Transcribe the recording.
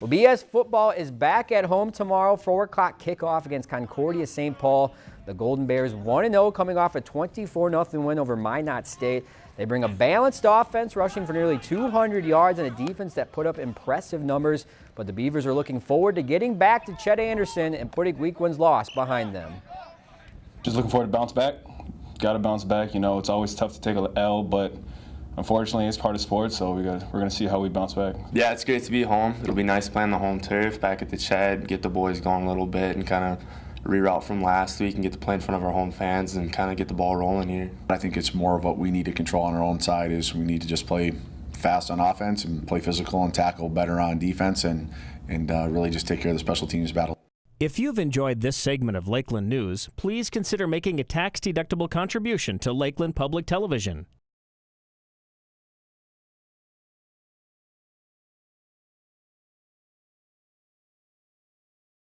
Well, BS football is back at home tomorrow, 4 o'clock kickoff against Concordia St. Paul. The Golden Bears 1-0 coming off a 24-0 win over Minot State. They bring a balanced offense, rushing for nearly 200 yards, and a defense that put up impressive numbers. But the Beavers are looking forward to getting back to Chet Anderson and putting week one's loss behind them. Just looking forward to bounce back. Got to bounce back. You know, it's always tough to take an L, but unfortunately, it's part of sports, so we got, we're going to see how we bounce back. Yeah, it's great to be home. It'll be nice playing the home turf back at the Chet, get the boys going a little bit, and kind of reroute from last week and get to play in front of our home fans and kind of get the ball rolling here. I think it's more of what we need to control on our own side is we need to just play fast on offense and play physical and tackle better on defense and, and uh, really just take care of the special teams battle. If you've enjoyed this segment of Lakeland News, please consider making a tax-deductible contribution to Lakeland Public Television.